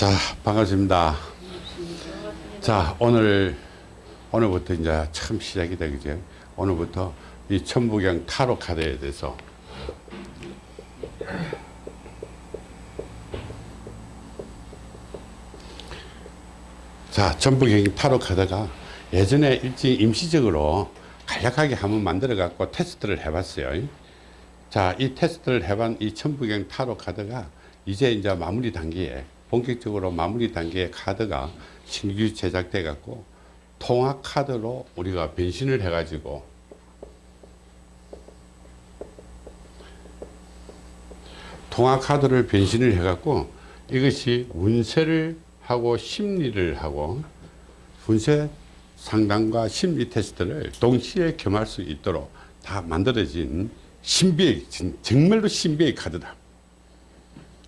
자 반갑습니다. 자 오늘 오늘부터 이제 처음 시작이 되죠 오늘부터 이 천부경 타로 카드에 대해서. 자 천부경 타로 카드가 예전에 일찍 임시적으로 간략하게 한번 만들어 갖고 테스트를 해 봤어요. 자 이 테스트를 해본 이 천부경 타로 카드가 이제 이제 마무리 단계에 본격적으로 마무리 단계의 카드가 신규 제작돼 갖고 통합 카드로 우리가 변신을 해 가지고 통합 카드를 변신을 해 갖고 이것이 운세를 하고 심리를 하고 운세 상담과 심리 테스트를 동시에 겸할 수 있도록 다 만들어진 신비의 정말로 신비의 카드다.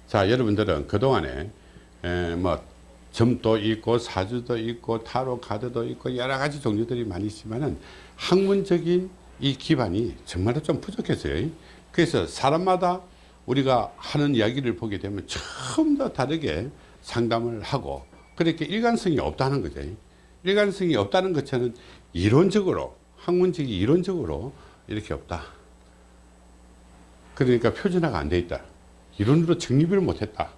자 여러분들은 그동안에 에, 뭐 점도 있고 사주도 있고 타로 카드도 있고 여러 가지 종류들이 많이 있지만은 학문적인 이 기반이 정말로 좀 부족했어요. 그래서 사람마다 우리가 하는 이야기를 보게 되면 처음 더 다르게 상담을 하고 그렇게 일관성이 없다는 거죠. 일관성이 없다는 것처럼 이론적으로 학문적인 이론적으로 이렇게 없다. 그러니까 표준화가 안 돼 있다. 이론으로 정립을 못했다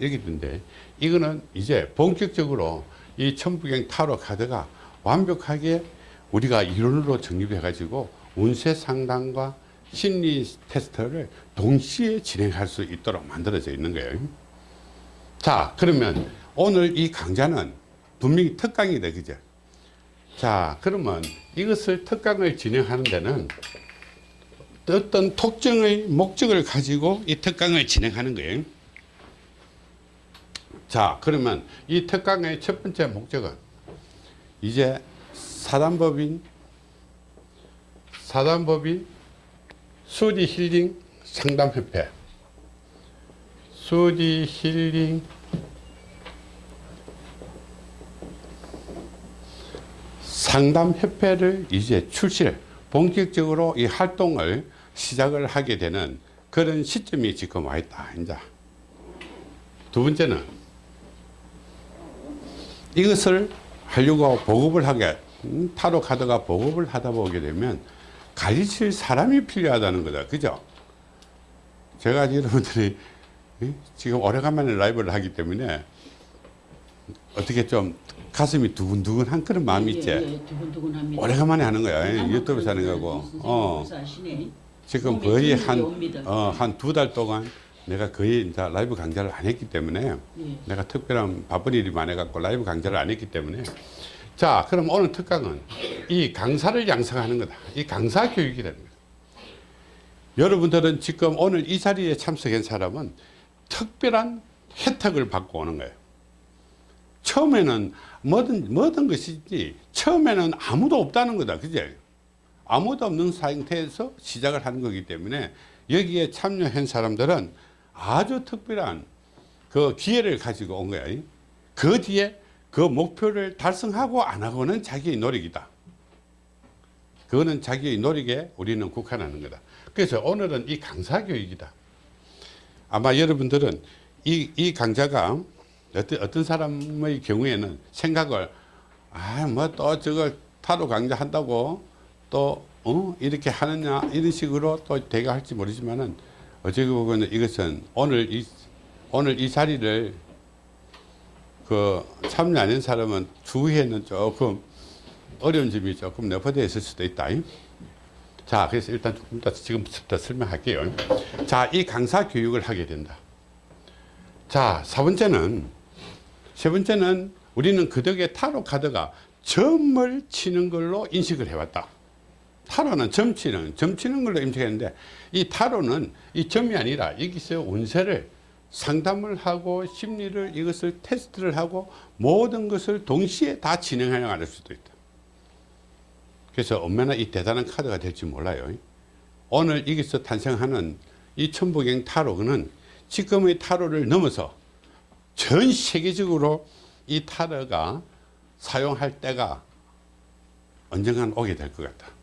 이렇게 된데 이거는 이제 본격적으로 이 천부경 타로 카드가 완벽하게 우리가 이론으로 정립해 가지고 운세 상담과 심리 테스트를 동시에 진행할 수 있도록 만들어져 있는 거예요. 자 그러면 오늘 이 강좌는 분명히 특강이다 그죠? 자 그러면 이것을 특강을 진행하는 데는 어떤 특정의 목적을 가지고 이 특강을 진행하는 거예요 자 그러면 이 특강의 첫 번째 목적은 이제 사단법인 사단법인 수디 힐링 상담협회. 수디 힐링 상담협회를 이제 출시를 본격적으로 이 활동을 시작을 하게 되는 그런 시점이 지금 와 있다 이제 두 번째는 이것을 하려고 보급을 하게 음, 타로 카드가 보급을 하다 보게 되면 가르칠 사람이 필요하다는 거다. 그죠? 제가 여러분들이 지금 오래간만에 라이브를 하기 때문에 어떻게 좀 가슴이 두근두근한 그런 마음이 있지? 예, 예, 두근두근합니다. 오래간만에 하는 거야. 유튜브 하는 거고. 어. 지금 거의 한, 어, 한 두 달 동안 내가 거의 이제 라이브 강좌를 안 했기 때문에 예. 내가 특별한 바쁜 일이 많아갖고 라이브 강좌를 안 했기 때문에. 자 그럼 오늘 특강은 이 강사를 양성하는 거다. 이 강사 교육이라는 거다. 여러분들은 지금 오늘 이 자리에 참석한 사람은 특별한 혜택을 받고 오는 거예요. 처음에는 뭐든 뭐든 것이지 처음에는 아무도 없다는 거다. 그제? 아무도 없는 상태에서 시작을 하는 거기 때문에 여기에 참여한 사람들은 아주 특별한 그 기회를 가지고 온 거야. 그 뒤에 그 목표를 달성하고 안 하고는 자기의 노력이다. 그거는 자기의 노력에 우리는 국한하는 거다. 그래서 오늘은 이 강사 교육이다. 아마 여러분들은 이, 이 강좌가 어떤, 어떤 사람의 경우에는 생각을 아 뭐 또 저걸 타로 강좌 한다고 또 어? 이렇게 하느냐? 이런 식으로 또 되게 할지 모르지만은 어찌 보면 이것은 오늘 이 오늘 이 자리를 그 참여하는 사람은 주위에는 조금 어려운 점이 조금 내포되어 있을 수도 있다. 자, 그래서 일단 조금 더 지금부터 설명할게요. 자, 이 강사 교육을 하게 된다. 자, 사 번째는, 세 번째는 우리는 그 덕에 타로 카드가 점을 치는 걸로 인식을 해왔다. 타로는 점 치는, 점 치는 걸로 인식했는데, 이 타로는 이 점이 아니라 여기서 운세를 상담을 하고 심리를 이것을 테스트를 하고 모든 것을 동시에 다 진행해 나갈 수도 있다. 그래서 얼마나 이 대단한 카드가 될지 몰라요. 오늘 여기서 탄생하는 이 천부경 타로는 지금의 타로를 넘어서 전 세계적으로 이 타로가 사용할 때가 언젠간 오게 될 것 같다.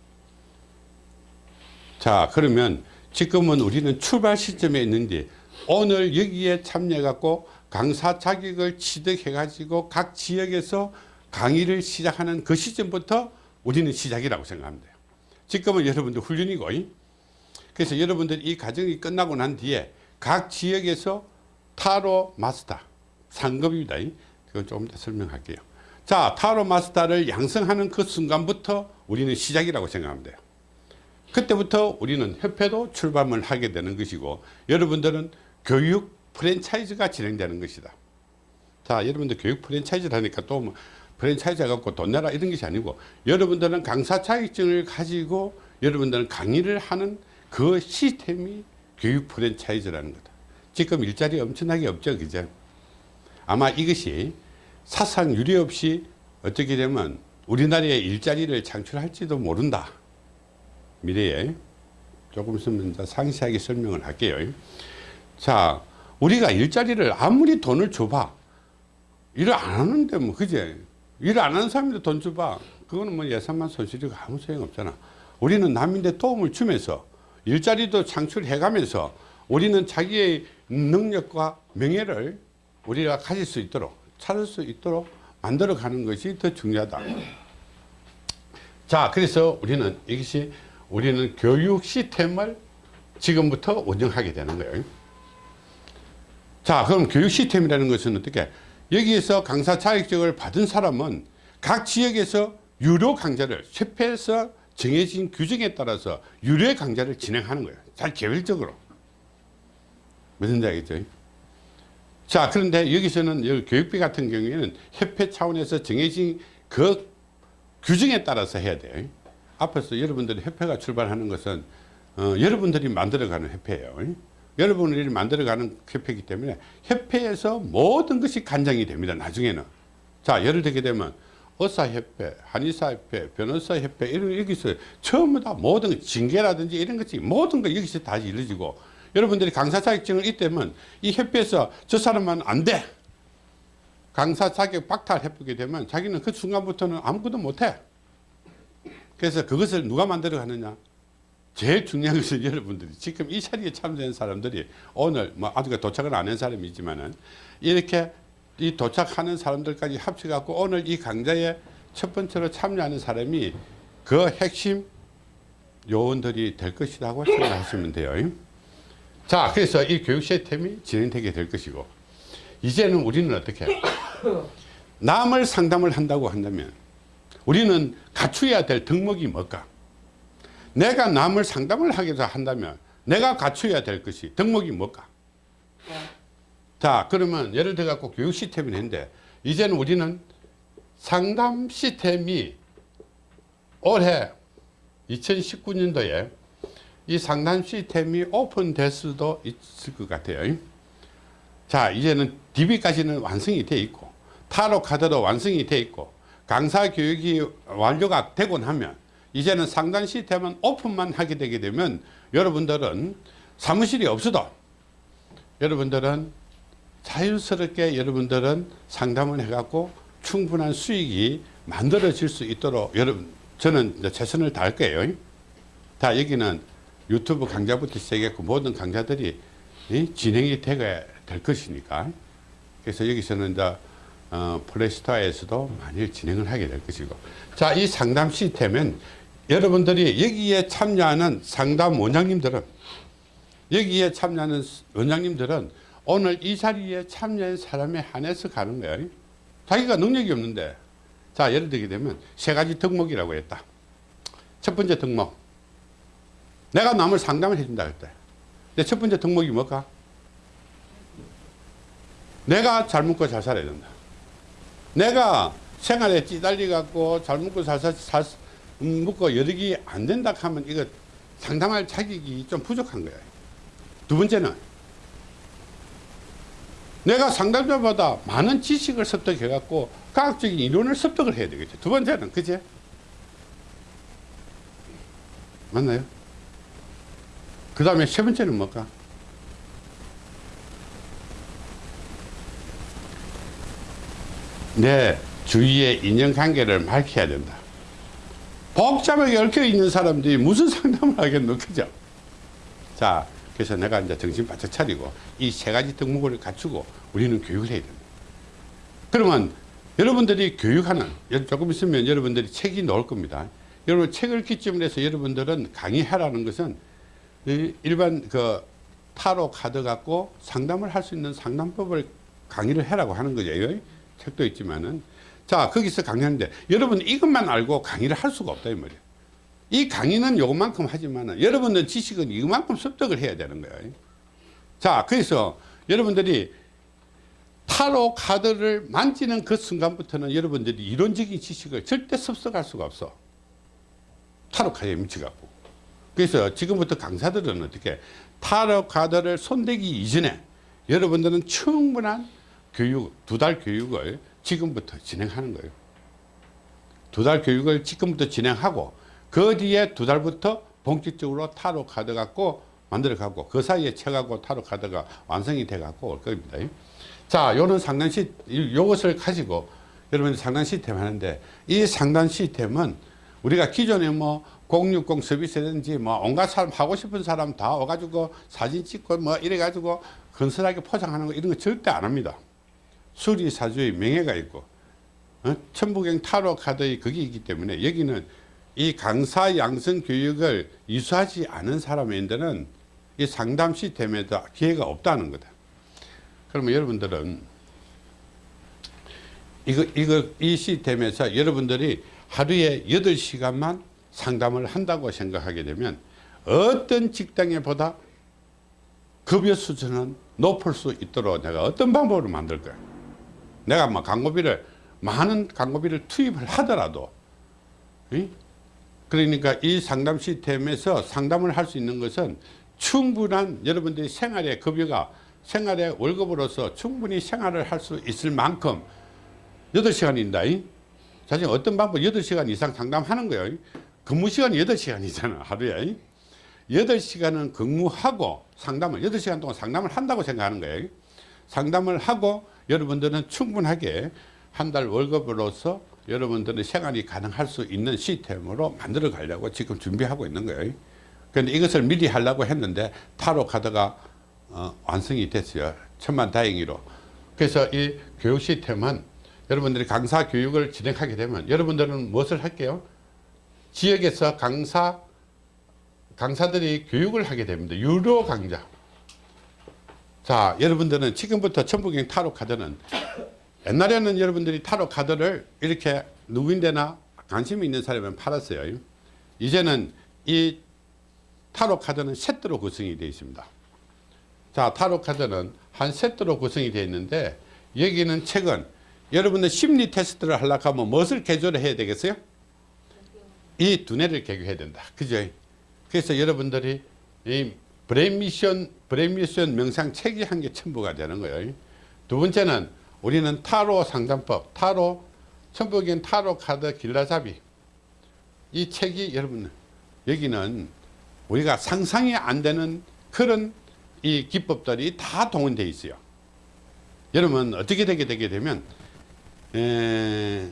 자 그러면 지금은 우리는 출발 시점에 있는데 오늘 여기에 참여해 갖고 강사 자격을 취득해 가지고 각 지역에서 강의를 시작하는 그 시점부터 우리는 시작이라고 돼요. 지금은 여러분들 훈련이고 그래서 여러분들 이 과정이 끝나고 난 뒤에 각 지역에서 타로 마스터 상급입니다 그건 조금 더 설명할게요. 자 타로 마스터를 양성하는 그 순간부터 우리는 시작이라고 생각하면 돼요 그때부터 우리는 협회도 출범을 하게 되는 것이고 여러분들은 교육 프랜차이즈가 진행되는 것이다. 자 여러분들 교육 프랜차이즈를 하니까 또뭐 프랜차이즈 갖고 돈 내라 이런 것이 아니고 여러분들은 강사 자격증을 가지고 여러분들은 강의를 하는 그 시스템이 교육 프랜차이즈라는 거다. 지금 일자리 엄청나게 없죠 그죠? 아마 이것이 사상 유례 없이 어떻게 되면 우리나라의 일자리를 창출할지도 모른다 미래에 조금 있으면 상세하게 설명을 할게요. 자 우리가 일자리를 아무리 돈을 줘봐. 일을 안 하는데 뭐 그제 일을 안 하는 사람인데 돈 줘봐. 그거는 뭐 예산만 손실이고 아무 소용 없잖아. 우리는 남인데 도움을 주면서 일자리도 창출해 가면서 우리는 자기의 능력과 명예를 우리가 가질 수 있도록 찾을 수 있도록 만들어 가는 것이 더 중요하다. 자 그래서 우리는 이것이 우리는 교육 시스템을 지금부터 운영하게 되는 거예요. 자 그럼 교육 시스템이라는 것은 어떻게? 여기에서 강사 자격증을 받은 사람은 각 지역에서 유료 강좌를 협회에서 정해진 규정에 따라서 유료 강좌를 진행하는 거예요. 잘 개별적으로. 무슨 얘기죠? 자 그런데 여기서는 여기 교육비 같은 경우에는 협회 차원에서 정해진 그 규정에 따라서 해야 돼요 앞에서 여러분들이 협회가 출발하는 것은 어, 여러분들이 만들어가는 협회예요. 여러분들이 만들어가는 협회이기 때문에 협회에서 모든 것이 간장이 됩니다 나중에는. 자 예를 들게 되면 의사협회, 한의사협회, 변호사협회 이런 여기서 처음에 다 모든 것, 징계라든지 이런 것이 모든 거 여기서 다 이루어지고 여러분들이 강사 자격증을 있다면 이 협회에서 저 사람만 안 돼. 강사 자격 박탈해보게 되면 자기는 그 순간부터는 아무것도 못해 그래서 그것을 누가 만들어 가느냐? 제일 중요한 것은 여러분들이 지금 이 자리에 참여한 사람들이 오늘 뭐 아직 도착을 안 한 사람이 있지만은 이렇게 이 도착하는 사람들까지 합쳐 갖고 오늘 이 강좌에 첫 번째로 참여하는 사람이 그 핵심 요원들이 될 것이라고 생각하시면 돼요. 자 그래서 이 교육 시스템이 진행되게 될 것이고 이제는 우리는 어떻게 남을 상담을 한다고 한다면 우리는 갖추어야 될 덕목이 뭘까? 내가 남을 상담을 하게 한다면 내가 갖춰야 될 것이 덕목이 뭘까? 자 그러면 예를 들어 갖고 교육 시스템이 있는데 이제는 우리는 상담 시스템이 올해 2019년도에 이 상담 시스템이 오픈될 수도 있을 것 같아요. 자 이제는 DB까지는 완성이 돼 있고 타로 카드도 완성이 돼 있고 강사 교육이 완료가 되고 나면 이제는 상담 시스템은 오픈만 하게 되게 되면 여러분들은 사무실이 없어도 여러분들은 자연스럽게 여러분들은 상담을 해갖고 충분한 수익이 만들어질 수 있도록 여러분 저는 최선을 다할 거예요. 다 여기는 유튜브 강좌부터 시작했고 모든 강좌들이 진행이 되게 될 것이니까 그래서 여기서는 이제 어, 플레이스토어에서도 많이 진행을 하게 될 것이고. 자 이 상담 시스템은 여러분들이 여기에 참여하는 상담 원장님들은 여기에 참여하는 원장님들은 오늘 이 자리에 참여한 사람에 한해서 가는 거예요. 자기가 능력이 없는데. 자 예를 들게 되면 세 가지 덕목이라고 했다. 첫 번째 덕목. 내가 남을 상담을 해준다 그랬다 첫 번째 덕목이 뭘까? 내가 잘 먹고 잘 살아야 된다 내가 생활에 찌달리 갖고 잘 먹고 잘, 살, 살 먹고 여력이 안 된다 하면 이거 상담할 자격이 좀 부족한 거야. 두 번째는 내가 상담자보다 많은 지식을 습득해 갖고 과학적인 이론을 습득을 해야 되겠죠 두 번째는 그제 맞나요? 그 다음에 세 번째는 뭘까 내 주위의 인연관계를 밝혀야 된다 복잡하게 얽혀 있는 사람들이 무슨 상담을 하겠노 그죠 자 그래서 내가 이제 정신 바짝 차리고 이 세 가지 덕목을 갖추고 우리는 교육을 해야 됩니다. 그러면 여러분들이 교육하는 조금 있으면 여러분들이 책이 나올 겁니다. 여러분 책을 기점으로 해서 여러분들은 강의하라는 것은 이 일반 그 타로 카드 갖고 상담을 할 수 있는 상담법을 강의를 해라고 하는 거죠. 책도 있지만은 자 거기서 강의하는데 여러분 이것만 알고 강의를 할 수가 없다 이 말이에요. 이 강의는 요만큼 하지만 여러분들 지식은 이만큼 습득을 해야 되는 거예요. 자 그래서 여러분들이 타로 카드를 만지는 그 순간부터는 여러분들이 이론적인 지식을 절대 습득할 수가 없어. 타로 카드에 미쳐갖고. 그래서 지금부터 강사들은 어떻게 타로 카드를 손대기 이전에 여러분들은 충분한 교육, 두 달 교육을 지금부터 진행하는 거예요. 두 달 교육을 지금부터 진행하고 그 뒤에 두 달부터 본격적으로 타로 카드 갖고 만들어 갖고 그 사이에 책하고 타로 카드가 완성이 돼 갖고 올 겁니다. 자, 요는 상단 시 요것을 가지고 여러분들 상단 시스템 하는데 이 상단 시스템은 우리가 기존에 뭐 060 서비스든지 뭐 온갖 사람 하고 싶은 사람 다 와가지고 사진 찍고 뭐 이래가지고 건설하게 포장하는 거 이런 거 절대 안 합니다. 수리사주의 명예가 있고 어? 천부경 타로 카드의 그게 있기 때문에 여기는 이 강사 양성 교육을 이수하지 않은 사람인데는 이 상담 시스템에도 기회가 없다는 거다. 그러면 여러분들은 이거, 이거, 이 시스템에서 여러분들이 하루에 8시간만 상담을 한다고 생각하게 되면 어떤 직장에 보다 급여 수준은 높을 수 있도록 내가 어떤 방법을 만들 거야. 내가 뭐 광고비를, 많은 광고비를 투입을 하더라도, 이? 그러니까 이 상담 시스템에서 상담을 할 수 있는 것은 충분한 여러분들이 생활의 급여가 생활의 월급으로서 충분히 생활을 할 수 있을 만큼 8시간인다. 사실 어떤 방법 8시간 이상 상담하는 거예요. 근무 시간이 8시간이잖아, 하루에. 8시간은 근무하고 상담을, 8시간 동안 상담을 한다고 생각하는 거예요. 상담을 하고 여러분들은 충분하게 한 달 월급으로서 여러분들은 생활이 가능할 수 있는 시스템으로 만들어 가려고 지금 준비하고 있는 거예요. 그런데 이것을 미리 하려고 했는데 타로 카드가 어, 완성이 됐어요. 천만 다행히로. 그래서 이 교육 시스템은 여러분들이 강사 교육을 진행하게 되면 여러분들은 무엇을 할게요? 지역에서 강사, 강사들이 교육을 하게 됩니다. 유료 강좌. 자, 여러분들은 지금부터 천부경 타로 카드는 옛날에는 여러분들이 타로 카드를 이렇게 누구인데나 관심 있는 사람은 팔았어요. 이제는 이 타로 카드는 세트로 구성이 되어 있습니다. 자, 타로 카드는 한 세트로 구성이 되어 있는데 여기는 책은 여러분들 심리 테스트를 하려고 하면 무엇을 개조를 해야 되겠어요? 이 두뇌를 개조해야 된다. 그죠? 그래서 여러분들이 이 brain mission, brain mission 명상 책이 한 개 첨부가 되는 거예요. 두 번째는 우리는 타로 상담법, 타로, 천부경 타로 카드 길라잡이. 이 책이 여러분, 여기는 우리가 상상이 안 되는 그런 이 기법들이 다 동원되어 있어요. 여러분, 어떻게 되게 되게 되면, 에,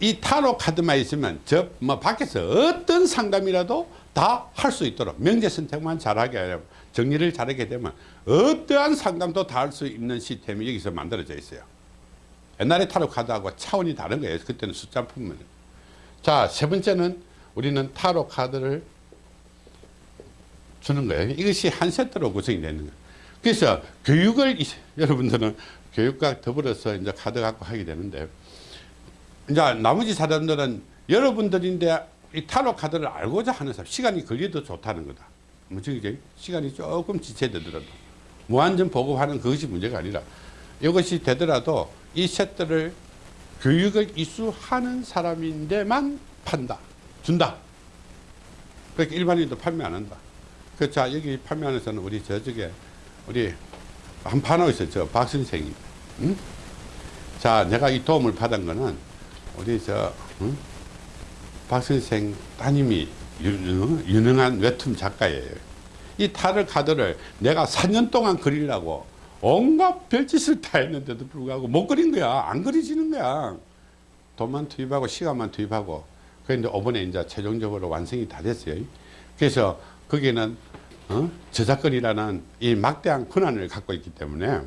이 타로 카드만 있으면 저 뭐 밖에서 어떤 상담이라도 다 할 수 있도록 명제 선택만 잘하게 하면 정리를 잘하게 되면 어떠한 상담도 다 할 수 있는 시스템이 여기서 만들어져 있어요. 옛날에 타로 카드하고 차원이 다른 거예요. 그때는 숫자 품은. 자, 세 번째는 우리는 타로 카드를 주는 거예요. 이것이 한 세트로 구성이 되는 거예요. 그래서 교육을 여러분들은 교육과 더불어서 이제 카드 갖고 하게 되는데 이제 나머지 사람들은 여러분들인데 이 타로 카드를 알고자 하는 사람 시간이 걸려도 좋다는 거다. 무슨 이제 시간이 조금 지체되더라도 무한정 보급하는 그것이 문제가 아니라 이것이 되더라도 이 세트를 교육을 이수하는 사람인데만 판다 준다 그렇게 일반인도 판매 안 한다 그자 여기 판매하는 사는 우리 저쪽에 우리 한 판하고 있어요 저 박 선생님 응? 자 내가 이 도움을 받은 거는 우리 저 응? 박 선생 따님이 유능 한 웹툰 작가예요. 이 타를 카드를 내가 4년 동안 그리려고 온갖 별짓을 다 했는데도 불구하고 못 그린 거야. 안 그려지는 거야. 돈만 투입하고 시간만 투입하고 그런데 이번에 이제 최종적으로 완성이 다 됐어요. 그래서 거기는 어? 저작거리라는 이 막대한 권한을 갖고 있기 때문에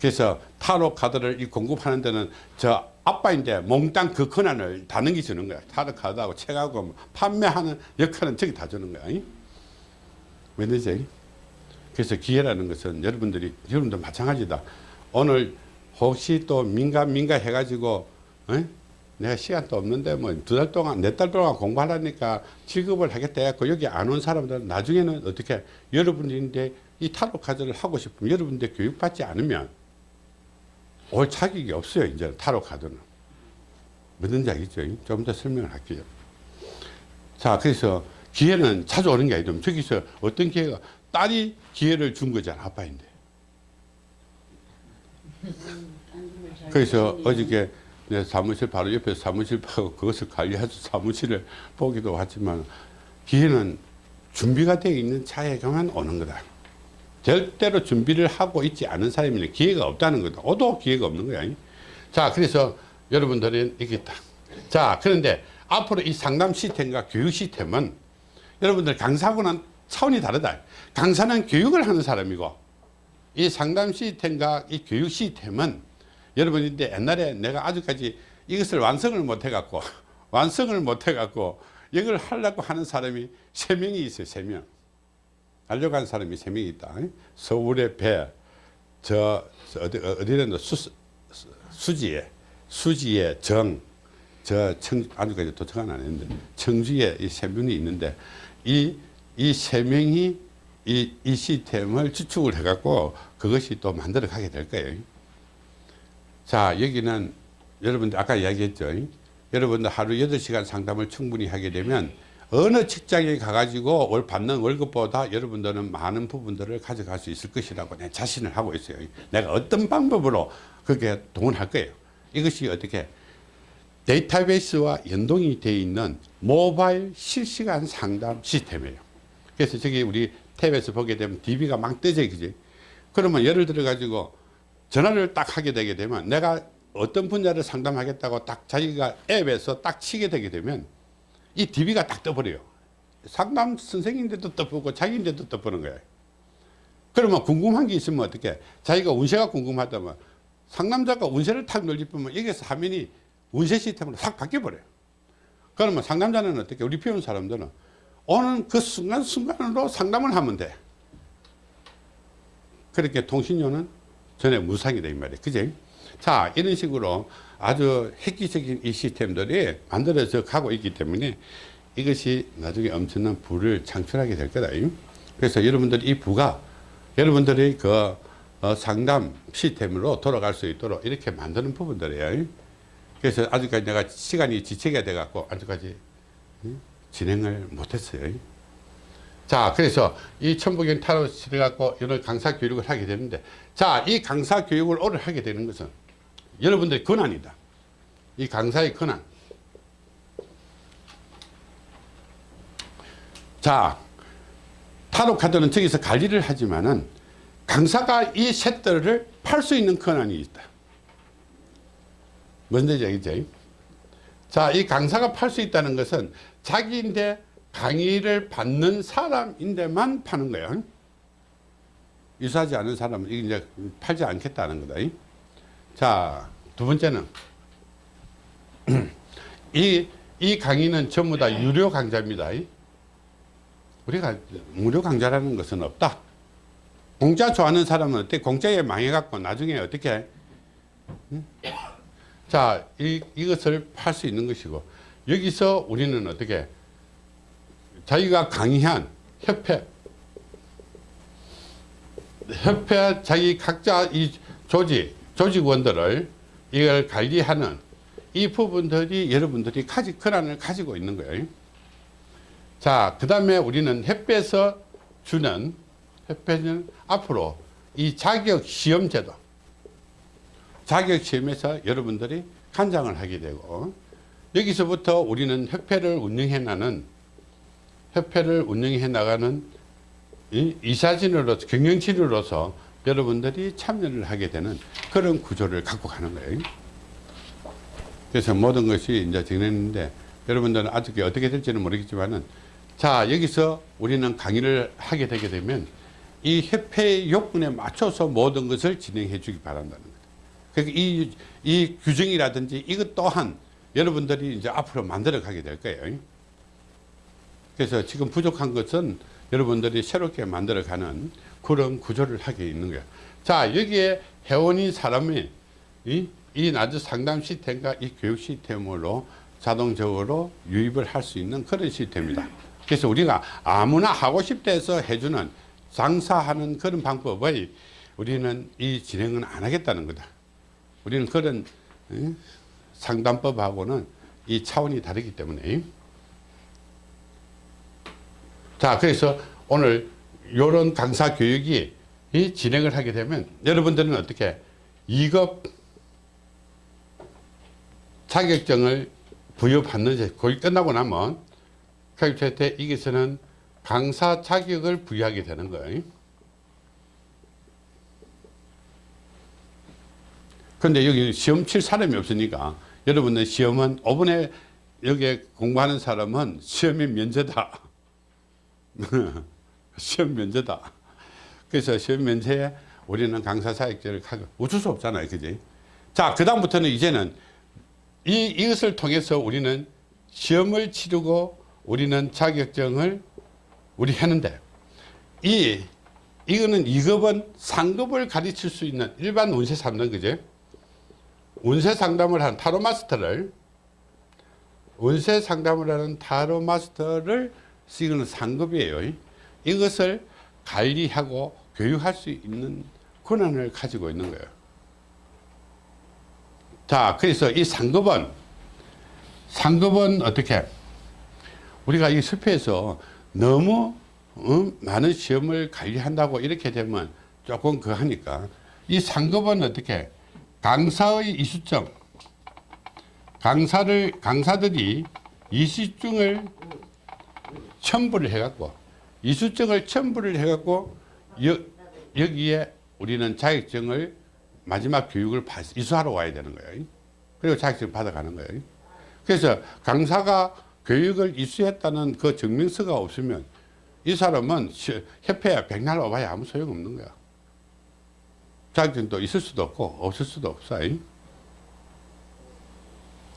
그래서 타로 카드를 이 공급하는 데는 저 아빠인데 몽땅 그 권한을 다 넘겨주는 거야. 카드하고 책하고 뭐 판매하는 역할은 저기 다 주는 거야. 왜냐지? 그래서 기회라는 것은 여러분들이 여러분도 마찬가지다. 오늘 혹시 또 민감 민감 해가지고 어? 내가 시간도 없는데 뭐 두 달 동안 네 달 동안 공부하라니까 취급을 하겠다 해갖고 여기 안 온 사람들은 나중에는 어떻게 여러분인데 이 타로 카드를 하고 싶으면 여러분들 교육받지 않으면 올 자격이 없어요 이제 타로 카드는. 뭐든지 알겠죠. 좀더 설명을 할게요. 자 그래서 기회는 자주 오는 게 아니죠. 저기서 어떤 기회가 딸이 기회를 준 거잖아 아빠인데. 그래서 어저께 내 사무실 바로 옆에 사무실 파고 그것을 관리해서 사무실을 보기도 하지만 기회는 준비가 되어 있는 자에게만 오는 거다. 절대로 준비를 하고 있지 않은 사람에는 기회가 없다는 거다. 오도 기회가 없는 거야. 자, 그래서 여러분들은 있다. 자, 그런데 앞으로 이 상담 시스템과 교육 시스템은 여러분들 강사하고는 차원이 다르다. 강사는 교육을 하는 사람이고 이 상담 시스템과 이 교육 시스템은 여러분인데 옛날에 내가 아직까지 이것을 완성을 못 해갖고 완성을 못 해갖고 이걸 하려고 하는 사람이 세 명이 있어요 세 명. 하려 고 하는 사람이 세 명이 있다. 서울의 배 저 어디 어디는 수, 수지에. 수지에 정 저 청 아직까지 도착은 안 했는데. 청주에 이 세 명이 있는데 이 이 세 명이 이, 이 시스템을 추측을 해갖고 그것이 또 만들어 가게 될 거예요. 자 여기는 여러분들 아까 이야기했죠. 여러분들 하루 8시간 상담을 충분히 하게 되면 어느 직장에 가가지고 월 받는 월급보다 여러분들은 많은 부분들을 가져갈 수 있을 것이라고 내 자신을 하고 있어요. 내가 어떤 방법으로 그렇게 동원할 거예요. 이것이 어떻게 데이터베이스와 연동이 되어 있는 모바일 실시간 상담 시스템이에요. 그래서 저기 우리 탭에서 보게 되면 DB가 막 떠져 그지? 그러면 예를 들어 가지고 전화를 딱 하게 되게 되면 내가 어떤 분야를 상담하겠다고 딱 자기가 앱에서 딱 치게 되게 되면 이 DB가 딱 떠버려요. 상담 선생님인데도 떠보고 자기인데도 떠보는 거예요. 그러면 궁금한 게 있으면 어떻게 자기가 운세가 궁금하다면 상담자가 운세를 탁 눌리면 여기서 화면이 운세 시스템으로 싹 바뀌어버려요. 그러면 상담자는 어떻게 우리 배운 사람들은 오는 그 순간순간으로 상담을 하면 돼. 그렇게 통신료는 전에 무상이 돼, 이 말이에요. 그지? 자, 이런 식으로 아주 획기적인 이 시스템들이 만들어져 가고 있기 때문에 이것이 나중에 엄청난 부를 창출하게 될 거다. 그래서 여러분들 이 부가 여러분들이 그 어, 상담 시스템으로 돌아갈 수 있도록 이렇게 만드는 부분들이에요. 그래서 아직까지 내가 시간이 지체가 돼 갖고 아직까지 진행을 못했어요. 자, 그래서 이 천부경 타로 시대 갖고 이런 강사 교육을 하게 되는데, 자, 이 강사 교육을 오늘 하게 되는 것은 여러분들의 권한이다. 이 강사의 권한. 자, 타로 카드는 저기서 관리를 하지만은 강사가 이 셋들을 팔 수 있는 권한이 있다. 뭔지 알겠죠? 자, 이 강사가 팔 수 있다는 것은 자기인데 강의를 받는 사람인데만 파는 거예요. 유사하지 않은 사람은 이제 팔지 않겠다는 거다. 자, 두 번째는 이, 이 강의는 전부 다 유료 강좌입니다. 우리가 무료 강좌라는 것은 없다. 공짜 좋아하는 사람은 어때? 공짜에 망해갖고 나중에 어떻게? 자, 이, 이것을 팔 수 있는 것이고, 여기서 우리는 어떻게? 자기가 강의한 협회, 협회 자기 각자 이 조직, 조직원들을 이걸 관리하는 이 부분들이 여러분들이 가지, 권한을 가지고 있는 거예요. 자, 그 다음에 우리는 협회에서 주는, 협회는 앞으로 이 자격 시험 제도, 자격 시험에서 여러분들이 간장을 하게 되고, 여기서부터 우리는 협회를 운영해 나는 협회를 운영해 나가는 이사진으로서 경영진으로서 여러분들이 참여를 하게 되는 그런 구조를 갖고 가는 거예요. 그래서 모든 것이 이제 정했는데 여러분들은 아직 어떻게 될지는 모르겠지만은 자 여기서 우리는 강의를 하게 되게 되면 이 협회의 요건에 맞춰서 모든 것을 진행해 주기 바란다는 거예요. 그러니까 이, 이 규정이라든지 이것 또한 여러분들이 이제 앞으로 만들어 가게 될 거예요. 그래서 지금 부족한 것은 여러분들이 새롭게 만들어 가는 그런 구조를 하게 있는 거예요. 자, 여기에 회원인 사람이 이, 이 나주 상담 시스템과 이 교육 시스템으로 자동적으로 유입을 할 수 있는 그런 시스템입니다. 그래서 우리가 아무나 하고 싶다 해서 해주는 장사하는 그런 방법을 우리는 이 진행은 안 하겠다는 거다. 우리는 그런 어, 상담법하고는 이 차원이 다르기 때문에 자 그래서 오늘 이런 강사 교육이 이 진행을 하게 되면 여러분들은 어떻게 2급 자격증을 부여받는 거의 끝나고 나면 교육체 이기서는 강사 자격을 부여하게 되는 거예요. 근데 여기 시험 칠 사람이 없으니까 여러분들 시험은 5분에 여기 공부하는 사람은 시험이 면제다. 시험 면제다. 그래서 시험 면제에 우리는 강사 자격증을 가고 어쩔 수 없잖아요. 그지? 자, 그 다음부터는 이제는 이, 이것을 통해서 우리는 시험을 치르고 우리는 자격증을 우리 했는데 이 이거는 2급은 상급을 가르칠 수 있는 일반 운세 상담 그죠? 운세 상담을 한 타로 마스터를 운세 상담을 하는 타로 마스터를 이거는 상급이에요. 이것을 관리하고 교육할 수 있는 권한을 가지고 있는 거예요. 자, 그래서 이 상급은 상급은 어떻게 우리가 이 숲에서 너무 어, 많은 시험을 관리한다고 이렇게 되면 조금 그 하니까 이 상급은 어떻게 강사의 이수증 강사를 강사들이 이수증을 첨부를 해갖고 이수증을 첨부를 해갖고 여, 여기에 우리는 자격증을 마지막 교육을 이수하러 와야 되는 거예요. 그리고 자격증 받아가는 거예요. 그래서 강사가 교육을 이수했다는 그 증명서가 없으면 이 사람은 협회에 백날 와봐야 아무 소용없는 거야. 자격증도 있을 수도 없고 없을 수도 없어.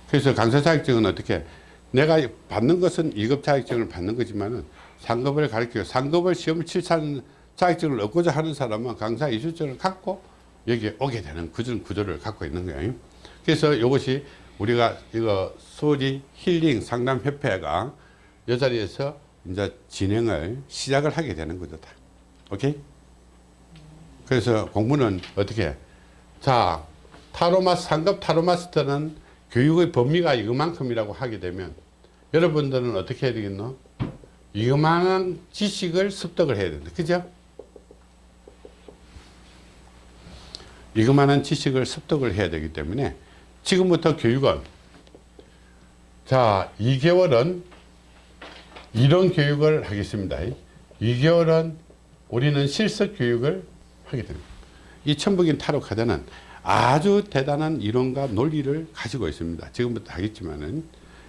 그래서 강사 자격증은 어떻게 내가 받는 것은 2급 자격증을 받는 거지만은 상급을 가르치고 상급을 시험을 칠차는 자격증을 얻고자 하는 사람은 강사 이수증을 갖고 여기에 오게 되는 그런 구조를 갖고 있는 거예요. 그래서 이것이 우리가 이거 소리 힐링 상담협회가 이 자리에서 이제 진행을 시작을 하게 되는 거죠. 다. 오케이? 그래서 공부는 어떻게? 자, 타로마스, 상급 타로마스터는 교육의 범위가 이것만큼이라고 하게 되면 여러분들은 어떻게 해야 되겠노? 이만한 지식을 습득을 해야 된다. 그죠? 이만한 지식을 습득을 해야 되기 때문에 지금부터 교육은 자 2개월은 이론 교육을 하겠습니다 2개월은 우리는 실습 교육을 하게 됩니다 이 천북인 타로 카드는 아주 대단한 이론과 논리를 가지고 있습니다 지금부터 하겠지만은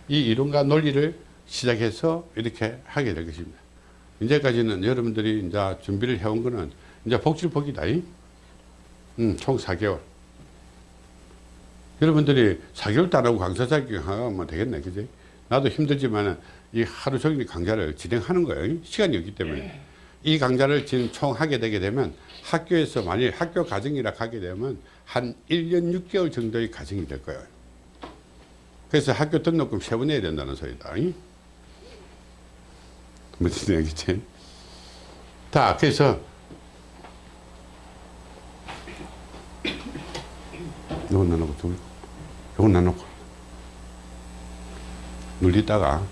이 이론과 논리를 시작해서 이렇게 하게 될 것입니다 이제까지는 여러분들이 이제 준비를 해온 거는 이제 복질복이다 음, 총 4개월 여러분들이 4개월도 안 하고 강사 자격 하면 되겠네. 그지? 나도 힘들지만 이 하루 종일 강좌를 진행하는 거예요. 시간이 없기 때문에. 이 강좌를 지금 총 하게 되게 되면 학교에서 만일 학교 과정이라 하게 되면 한 1년 6개월 정도의 과정이 될 거예요. 그래서 학교 등록금 세번 내야 된다는 소리다. 무슨 얘기지? 자, 그래서. 이건 나누고 둘, 이건 나누고. 눌리다가